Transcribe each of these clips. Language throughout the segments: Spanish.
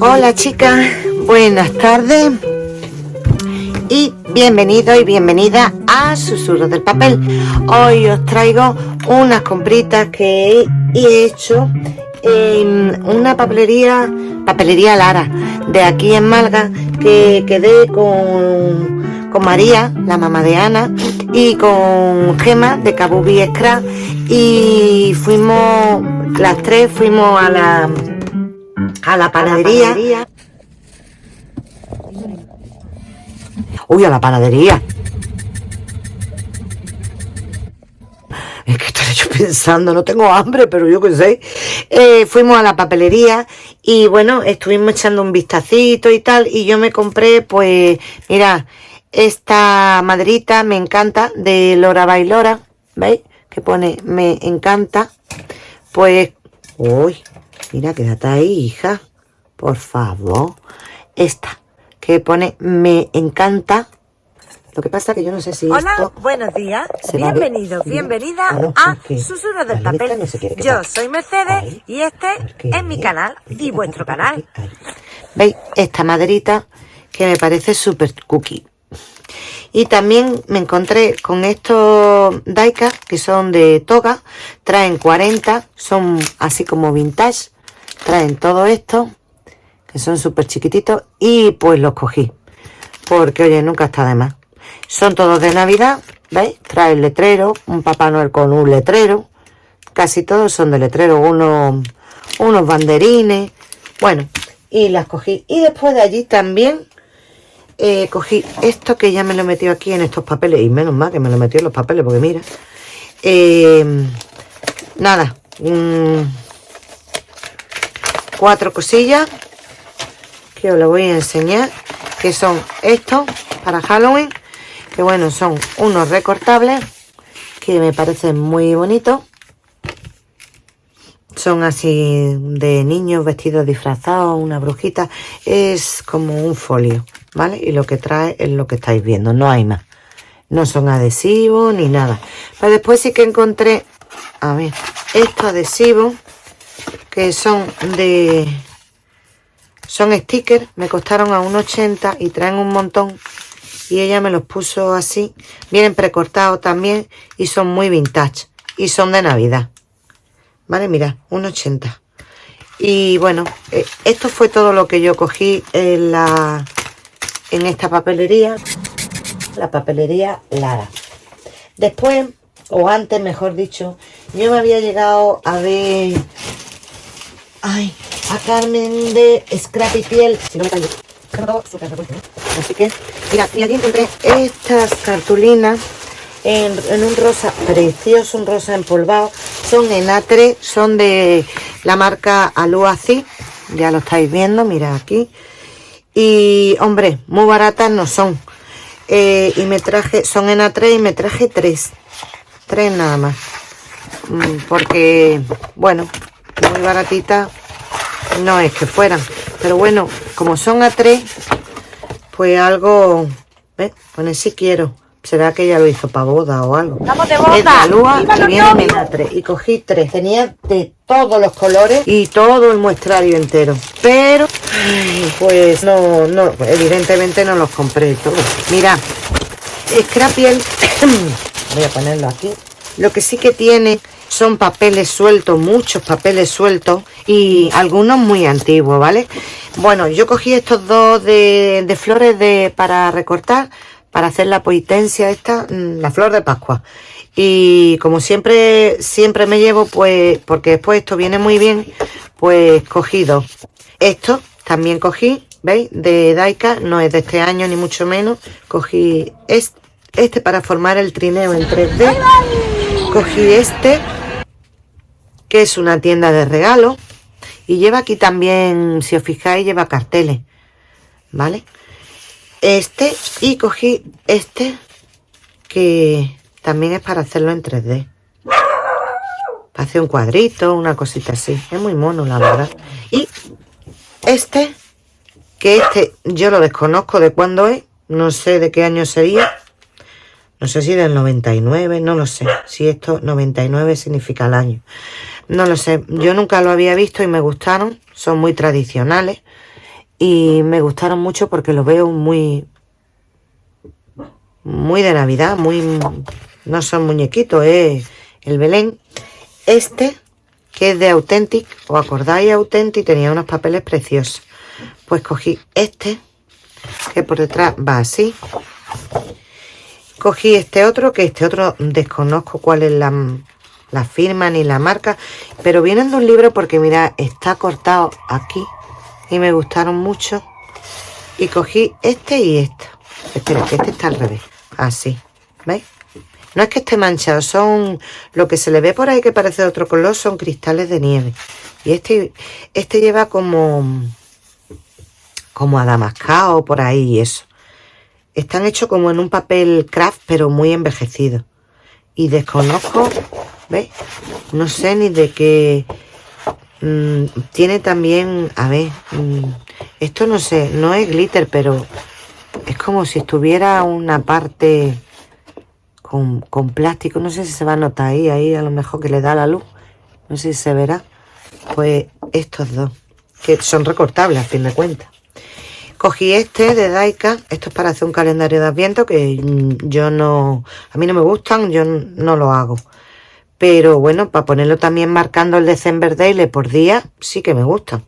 Hola chicas, buenas tardes y bienvenido y bienvenida a Susurros del Papel. Hoy os traigo unas compritas que he hecho en una papelería, papelería Lara, de aquí en Malga, que quedé con, con María, la mamá de Ana, y con Gema de Kabubi Scrap y fuimos, las tres fuimos a la a la panadería. Uy, a la panadería. Es que estoy yo pensando, no tengo hambre, pero yo qué sé. Eh, fuimos a la papelería y bueno, estuvimos echando un vistacito y tal. Y yo me compré, pues, mira, esta maderita me encanta de Lora Bailora. ¿Veis? Que pone me encanta. Pues, uy, Mira, quédate ahí, hija. Por favor. Esta, que pone me encanta. Lo que pasa que yo no sé si Hola, buenos días. Bienvenidos, bienvenida ah, a Susurros del Papel. yo soy Mercedes y este es mi canal y vuestro canal. ¿Veis? Esta maderita que me parece súper cookie. Y también me encontré con estos Daika que son de toga. Traen 40, son así como vintage traen todo esto que son súper chiquititos y pues los cogí. Porque oye nunca está de más. Son todos de navidad veis trae el letrero un papá noel con un letrero. Casi todos son de letrero unos unos banderines. Bueno y las cogí. Y después de allí también eh, cogí esto que ya me lo metió aquí en estos papeles y menos mal que me lo metió en los papeles porque mira. Eh, nada cuatro cosillas que os lo voy a enseñar que son estos para Halloween que bueno son unos recortables que me parecen muy bonitos. Son así de niños vestidos disfrazados una brujita. Es como un folio vale y lo que trae es lo que estáis viendo no hay más. No son adhesivos ni nada. Pero después sí que encontré a ver estos adhesivos que son de son stickers me costaron a 1,80 y traen un montón. Y ella me los puso así vienen precortados también y son muy vintage y son de navidad. Vale mira 1,80 y bueno eh, esto fue todo lo que yo cogí en la en esta papelería la papelería Lara. Después o antes mejor dicho yo me había llegado a ver Ay, a Carmen de Scrappy Piel. Si no me callo. Así que, mira, y aquí encontré estas cartulinas en, un rosa precioso, un rosa empolvado. Son en A3, son de la marca Aluaci. Ya lo estáis viendo, mira aquí. Y, hombre, muy baratas no son. Eh, y me traje, son en A3 y me traje tres. Tres nada más. Mm, porque, bueno, muy baratita no es que fueran pero bueno como son a tres pues algo ¿ves? pone si quiero. Será que ella lo hizo para boda o algo Estamos de boda. lúa y viene en a tres. Y cogí tres. Tenía de todos los colores y todo el muestrario entero. Pero pues no no evidentemente no los compré todos. Mira Scrapiel voy a ponerlo aquí. Lo que sí que tiene son papeles sueltos, muchos papeles sueltos y algunos muy antiguos, ¿vale? Bueno, yo cogí estos dos de, flores de, para recortar, para hacer la poitencia esta, mm, la flor de Pascua. Y como siempre, siempre me llevo, pues, porque después esto viene muy bien, pues cogí dos. Esto también cogí, ¿veis? De Daika, no es de este año ni mucho menos. Cogí este, este para formar el trineo en 3D. Cogí este que es una tienda de regalo. Y lleva aquí también, si os fijáis, lleva carteles. ¿Vale? Este y cogí este que también es para hacerlo en 3D. Hace un cuadrito, una cosita así. Es muy mono, la verdad. Y este, que este yo lo desconozco de cuándo es. No sé de qué año sería. No sé si del 99, no lo sé. Si esto 99 significa el año. No lo sé, yo nunca lo había visto y me gustaron. Son muy tradicionales. Y me gustaron mucho porque los veo muy... Muy de Navidad, muy... No son muñequitos, es el Belén. Este, que es de Authentic, ¿os acordáis Authentic? Tenía unos papeles preciosos. Pues cogí este, que por detrás va así. Cogí este otro, que este otro desconozco cuál es la, la firma ni la marca, pero vienen de un libro porque mira, está cortado aquí y me gustaron mucho. Y cogí este y este. Espera, que este está al revés. Así, ¿veis? No es que esté manchado, son lo que se le ve por ahí que parece de otro color, son cristales de nieve. Y este, este lleva como, como adamascado por ahí y eso. Están hechos como en un papel craft, pero muy envejecido. Y desconozco, ¿veis? No sé ni de qué... Mm, tiene también, a ver, mm, esto no sé, no es glitter, pero es como si estuviera una parte con, plástico. No sé si se va a notar ahí, ahí a lo mejor que le da la luz. No sé si se verá. Pues estos dos, que son recortables a fin de cuentas. Cogí este de Daika, esto es para hacer un calendario de adviento que yo no, a mí no me gustan, yo no lo hago. Pero bueno, para ponerlo también marcando el December Daily por día, sí que me gustan.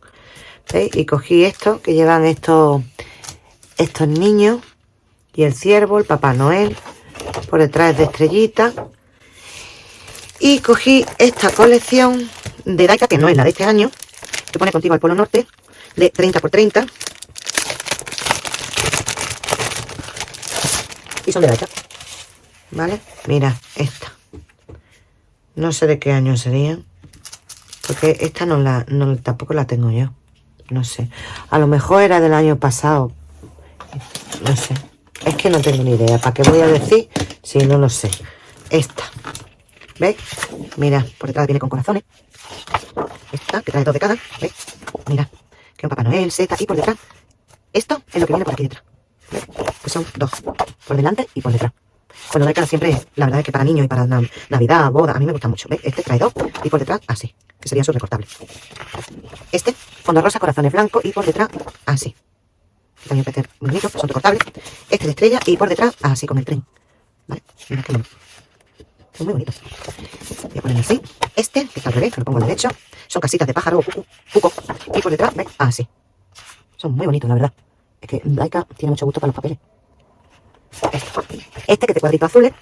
¿Veis? Y cogí esto, que llevan estos, estos niños, y el ciervo, el Papá Noel, por detrás de estrellita. Y cogí esta colección de Daika, que no es la de este año, que pone contigo al Polo Norte, de 30 por 30. Y son de Daika. ¿Vale? Mira, esta. No sé de qué año serían. Porque esta no la, no, tampoco la tengo yo. No sé. A lo mejor era del año pasado. No sé. Es que no tengo ni idea. ¿Para qué voy a decir si no lo sé? Esta. ¿Veis? Mira, por detrás viene con corazones. Esta, que trae dos de cada. ¿Veis? Mira, que un Papá Noel, seta. Y por detrás, esto es lo que viene por aquí detrás. ¿Veis? Que son dos. Por delante y por detrás. Bueno, cada siempre, la verdad es que para niños y para Navidad, boda, a mí me gusta mucho. ¿Veis? Este trae dos y por detrás así, que serían sus recortables. Este, fondo rosa, corazones blancos y por detrás así también parece bonito, son recortables. Este de estrella y por detrás, así con el tren. ¿Vale? Mira qué Son muy bonitos. Voy a poner así. Este, que está al revés, lo pongo al derecho. Son casitas de pájaro o cuco, Y por detrás, ¿ves? Así. Son muy bonitos, la verdad. Es que Laika tiene mucho gusto para los papeles. Este, este que te cuadrito azules.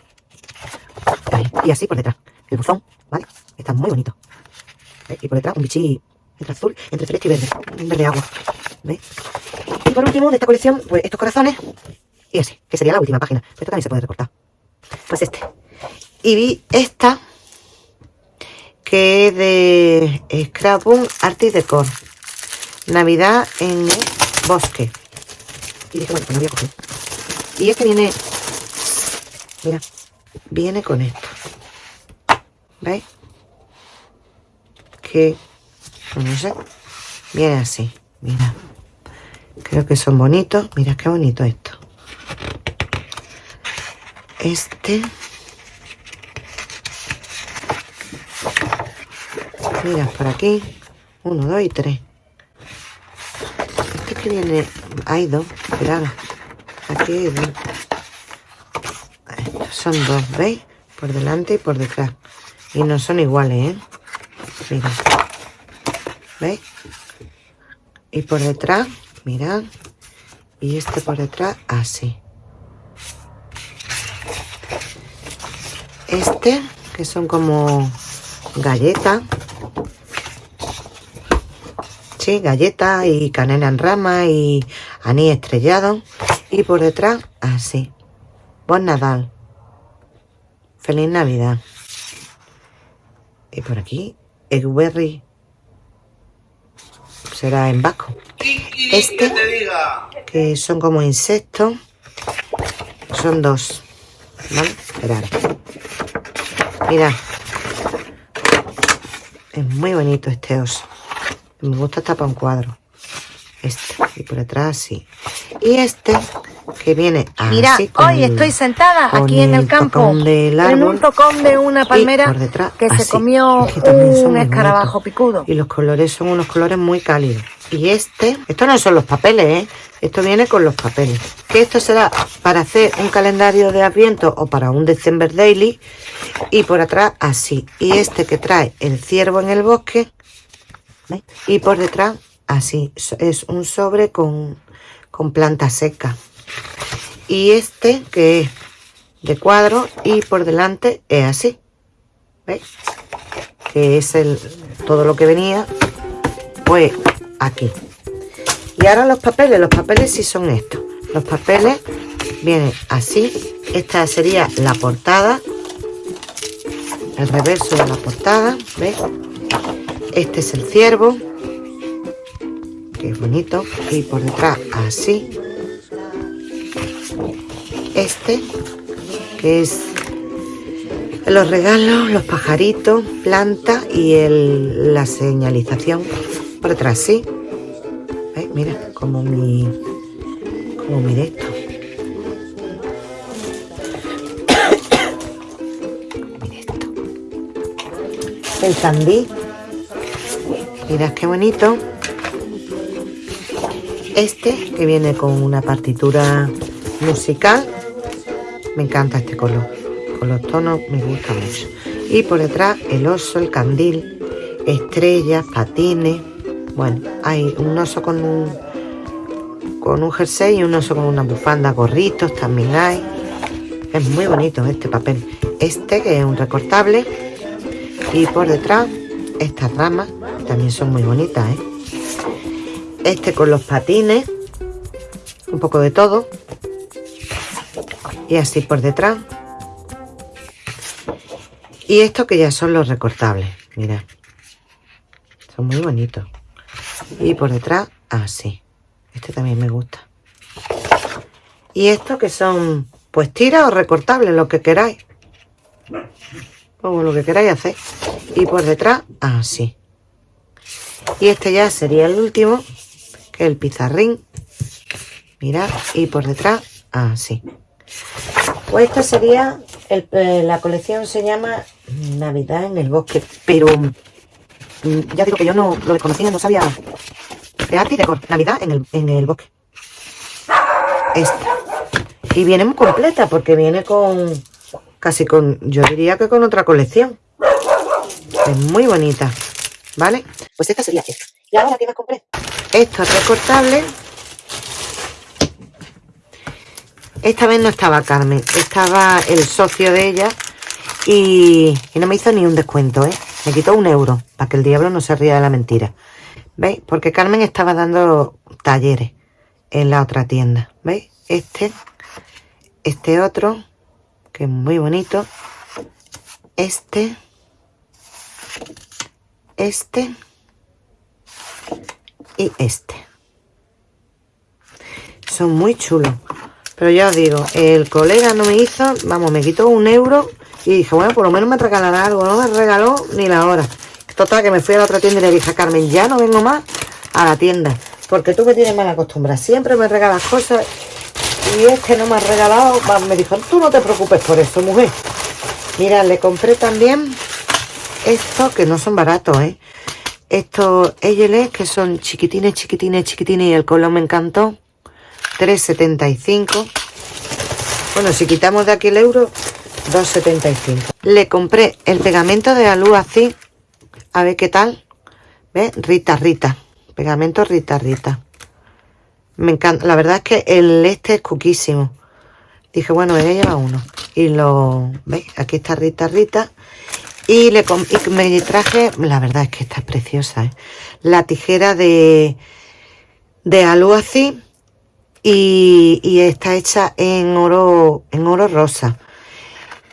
Y así por detrás. El buzón, ¿vale? Está muy bonito. Y por detrás un bichí entre azul, entre celeste y verde. Un verde agua. ¿Veis? Y por último, de esta colección, pues estos corazones. Y así, que sería la última página. Esto también se puede recortar. Pues este. Y vi esta, que es de Scrapbook Artist Decor. Navidad en el bosque. Y dije, bueno, pues no voy a coger. Y es que viene... Mira, viene con esto. ¿Veis? Que, no sé, viene así. Mira. Creo que son bonitos. Mira qué bonito esto. Este. Mira, por aquí. Uno, dos y tres. Este que viene... Hay dos. Esperad. Aquí son dos, ¿veis? Por delante y por detrás. Y no son iguales, ¿eh? Mira. ¿Veis? Y por detrás mirad y este por detrás así este que son como galletas sí, galletas y canela en rama y anís estrellado y por detrás así buen Nadal feliz Navidad y por aquí Eggberry será en vasco este, que son como insectos, son dos. ¿Vale? Esperar. Mira. Es muy bonito este oso. Me gusta hasta para un cuadro. este y por detrás así y este que viene así Mira, hoy estoy sentada aquí en el, campo en un tocón de una palmera que se comió un escarabajo picudo y los colores son unos colores muy cálidos y este, esto no son los papeles, ¿eh? Esto viene con los papeles. Que esto será para hacer un calendario de Adviento o para un December Daily. Y por atrás así. Y este que trae el ciervo en el bosque. Y por detrás así. Es un sobre con, con planta seca. Y este que es de cuadro y por delante es así. ¿Veis? Que es el todo lo que venía. Pues aquí. Y ahora los papeles, los papeles sí son estos. Los papeles vienen así. Esta sería la portada. El reverso de la portada, ¿ves? Este es el ciervo. Que es bonito. Y por detrás así. Este, que es los regalos, los pajaritos, planta y el, la señalización por detrás, ¿sí? Mira, como mi... Como mi esto. El candí. Mirad qué bonito. Este, que viene con una partitura musical. Me encanta este color. Con los tonos me gusta mucho. Y por detrás el oso, el candil, estrellas, patines bueno, hay un oso con un, con un jersey y un oso con una bufanda, gorritos también hay. Es muy bonito este papel. Este que es un recortable y por detrás estas ramas también son muy bonitas. ¿eh? Este con los patines, un poco de todo. Y así por detrás. Y esto que ya son los recortables, mira. Son muy bonitos. Y por detrás así. Este también me gusta. Y estos que son pues tiras o recortables lo que queráis. Como lo que queráis hacer. Y por detrás así. Y este ya sería el último que es el pizarrín. Mirad y por detrás así pues esta sería eh, la colección se llama Navidad en el bosque pero Mm, ya digo que yo no lo desconocía, no sabía y Navidad en el, en el bosque. Esta. Y viene muy completa porque viene con, casi con, yo diría que con otra colección. Es muy bonita, ¿vale? Pues esta sería esta. ¿Y ahora qué más compré? Esto es recortable. Esta vez no estaba Carmen, estaba el socio de ella y, no me hizo ni un descuento, ¿eh? Me quitó un euro para que el diablo no se ría de la mentira. ¿Veis? Porque Carmen estaba dando talleres en la otra tienda. ¿Veis? Este, este otro, que es muy bonito. Este, este y este. Son muy chulos. Pero ya os digo, el colega no me hizo, vamos, me quitó un euro y dije, bueno, por lo menos me regalará algo. No me regaló ni la hora. Total, que me fui a la otra tienda y le dije a Carmen, ya no vengo más a la tienda. Porque tú me tienes mala costumbre. Siempre me regalas cosas. Y es que no me has regalado. Me dijo, tú no te preocupes por eso, mujer. Mira, le compré también estos que no son baratos, ¿eh? Estos EYLE que son chiquitines, chiquitines, chiquitines y el color me encantó. 3,75. Bueno, si quitamos de aquí el euro, 2,75. Le compré el pegamento de así. A ver qué tal. ¿Ves? Rita, Rita. Pegamento Rita, Rita. Me encanta. La verdad es que el este es cuquísimo. Dije, bueno, ella lleva uno. Y lo... ¿Veis? Aquí está Rita, Rita. Y, le me traje... La verdad es que esta es preciosa, ¿eh? La tijera de... De Y, está hecha en oro, en oro rosa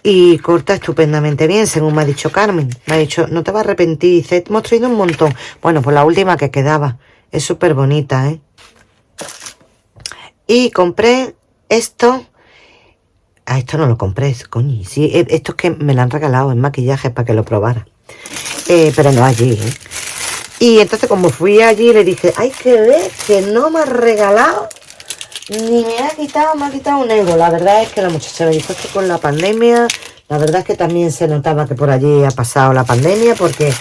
y corta estupendamente bien, según me ha dicho Carmen. Me ha dicho, no te vas a arrepentir. Dice, hemos traído un montón. Bueno, pues la última que quedaba. Es súper bonita, ¿eh? Y compré esto. Ah, esto no lo compré, coño. Sí, e, esto es que me lo han regalado en maquillaje para que lo probara. Eh, pero no allí, ¿eh? Y entonces como fui allí le dije, hay que ver que no me ha regalado ni me ha quitado, me ha quitado un euro. La verdad es que la muchacha me dijo que con la pandemia, la verdad es que también se notaba que por allí ha pasado la pandemia porque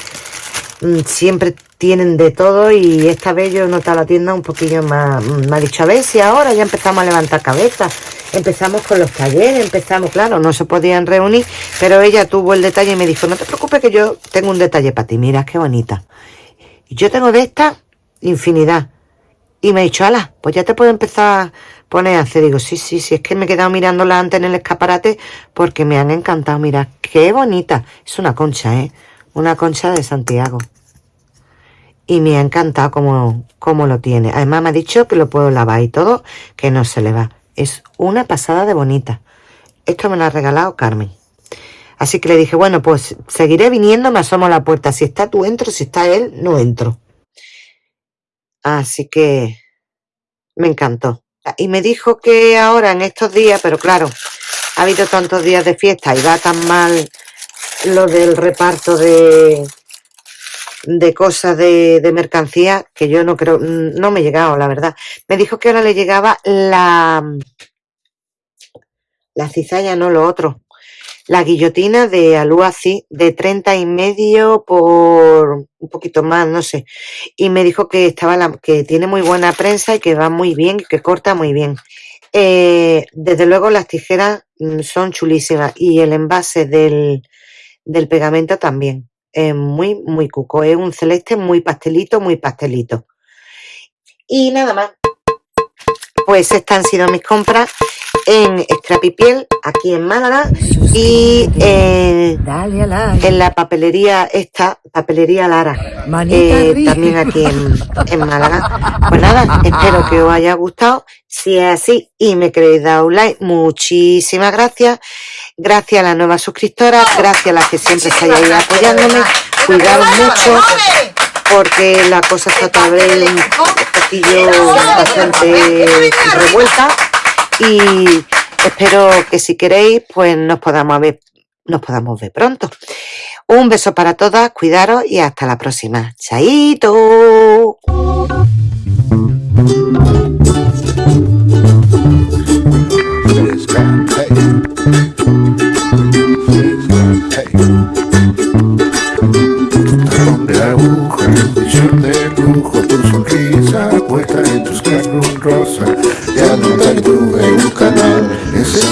mm, siempre tienen de todo y esta vez yo noté la tienda un poquillo más, mm, ha dicho, a ver ahora ya empezamos a levantar cabeza, empezamos con los talleres, empezamos, claro, no se podían reunir, pero ella tuvo el detalle y me dijo, no te preocupes que yo tengo un detalle para ti, mira qué bonita. Yo tengo de esta infinidad. Y me ha dicho, ala, pues ya te puedo empezar a poner a hacer. Digo, sí, sí, sí, es que me he quedado mirándola antes en el escaparate porque me han encantado. Mira, qué bonita. Es una concha, ¿eh? Una concha de Santiago. Y me ha encantado cómo, cómo lo tiene. Además me ha dicho que lo puedo lavar y todo, que no se le va. Es una pasada de bonita. Esto me lo ha regalado Carmen. Así que le dije, bueno, pues seguiré viniendo, me asomo a la puerta. Si está tú entro, si está él, no entro. Así que me encantó. Y me dijo que ahora en estos días, pero claro, ha habido tantos días de fiesta y va tan mal lo del reparto de, de cosas de, de mercancía que yo no creo, no me he llegado, la verdad. Me dijo que ahora le llegaba la, la cizalla, no lo otro. La guillotina de Aluazi de 30 y medio por un poquito más, no sé. Y me dijo que estaba la, que tiene muy buena prensa y que va muy bien, que corta muy bien. Eh, desde luego las tijeras mm, son chulísimas y el envase del, del pegamento también. Es muy, muy cuco. Es un celeste muy pastelito, muy pastelito. Y nada más. Pues estas han sido mis compras en Scrappy Piel, aquí en Málaga, y en la papelería esta, papelería Lara, eh, también aquí en, Málaga. Pues nada, espero que os haya gustado. Si es así y me queréis dar un like, muchísimas gracias. Gracias a las nuevas suscriptoras, gracias a las que siempre estáis ahí apoyándome. Cuidaos mucho porque la cosa está todavía un poquillo bastante revuelta y espero que si queréis pues nos podamos ver nos podamos ver pronto. Un beso para todas cuidaros y hasta la próxima. Chaito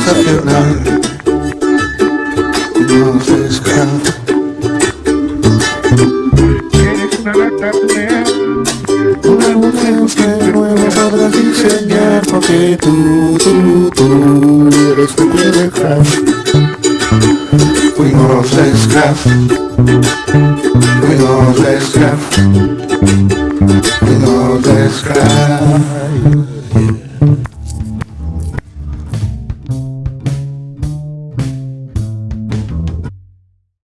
sensacional No se escapa una lata Una mujer que diseñar Porque tú, tú, tú eres tu pareja Fuimos scrap Fuimos scrap We know the sky